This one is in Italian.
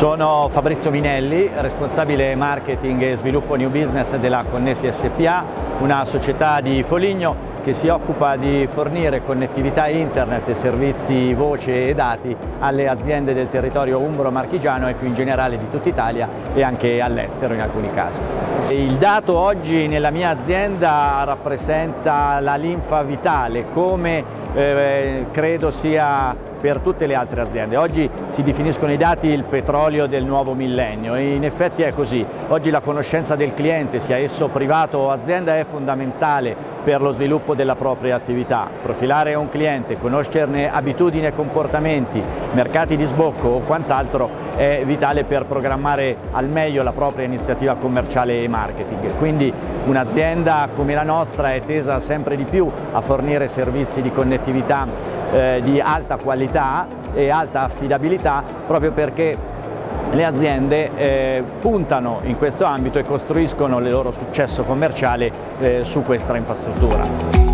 Sono Fabrizio Minelli, responsabile marketing e sviluppo new business della Connessi SPA, una società di Foligno che si occupa di fornire connettività internet e servizi voce e dati alle aziende del territorio umbro-marchigiano e più in generale di tutta Italia e anche all'estero in alcuni casi. Il dato oggi nella mia azienda rappresenta la linfa vitale, come eh, credo sia per tutte le altre aziende. Oggi si definiscono i dati il petrolio del nuovo millennio e in effetti è così. Oggi la conoscenza del cliente, sia esso privato o azienda, è fondamentale per lo sviluppo della propria attività. Profilare un cliente, conoscerne abitudini e comportamenti, mercati di sbocco o quant'altro è vitale per programmare al meglio la propria iniziativa commerciale e marketing. Quindi un'azienda come la nostra è tesa sempre di più a fornire servizi di connettività eh, di alta qualità e alta affidabilità proprio perché le aziende eh, puntano in questo ambito e costruiscono il loro successo commerciale eh, su questa infrastruttura.